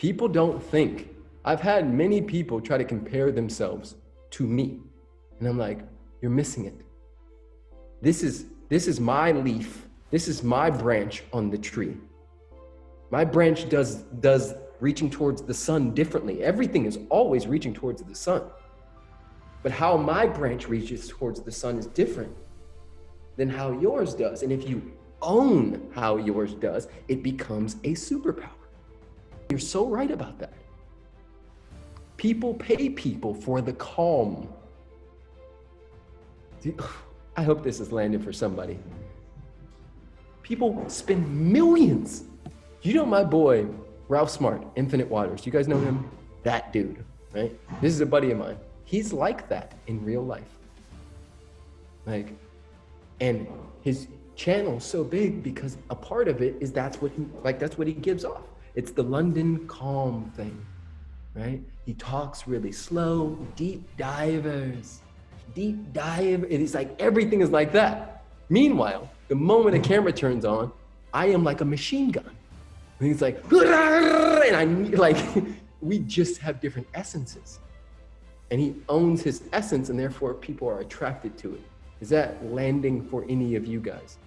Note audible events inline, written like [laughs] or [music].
People don't think. I've had many people try to compare themselves to me. And I'm like, you're missing it. This is, this is my leaf. This is my branch on the tree. My branch does, does reaching towards the sun differently. Everything is always reaching towards the sun. But how my branch reaches towards the sun is different than how yours does. And if you own how yours does, it becomes a superpower. You're so right about that. People pay people for the calm. [sighs] I hope this is landing for somebody. People spend millions. You know my boy, Ralph Smart, Infinite Waters. You guys know him? That dude, right? This is a buddy of mine. He's like that in real life. Like, and his channel's so big because a part of it is that's what he, like, that's what he gives off. It's the London calm thing, right? He talks really slow, deep divers, deep dive. And it's like, everything is like that. Meanwhile, the moment a camera turns on, I am like a machine gun. And he's like, and I like, [laughs] we just have different essences and he owns his essence and therefore people are attracted to it. Is that landing for any of you guys?